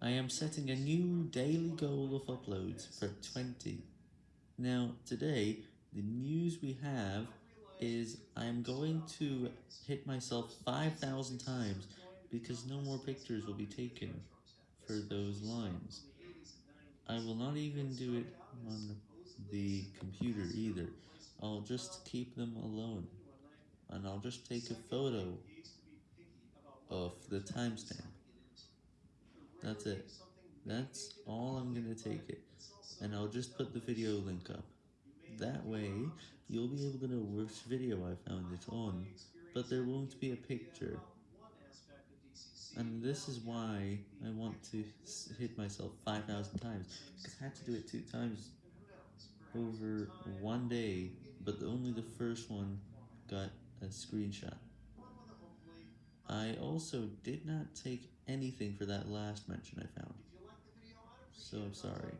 I am setting a new daily goal of uploads for 20. Now, today, the news we have is I am going to hit myself 5,000 times because no more pictures will be taken for those lines. I will not even do it on the computer either. I'll just keep them alone, and I'll just take a photo of the timestamp. That's it. That's all I'm gonna take it, and I'll just put the video link up. That way, you'll be able to know which video I found it on, but there won't be a picture. And this is why I want to hit myself 5,000 times, because I had to do it two times over one day, but only the first one got a screenshot. I also did not take anything for that last mention I found, so I'm sorry.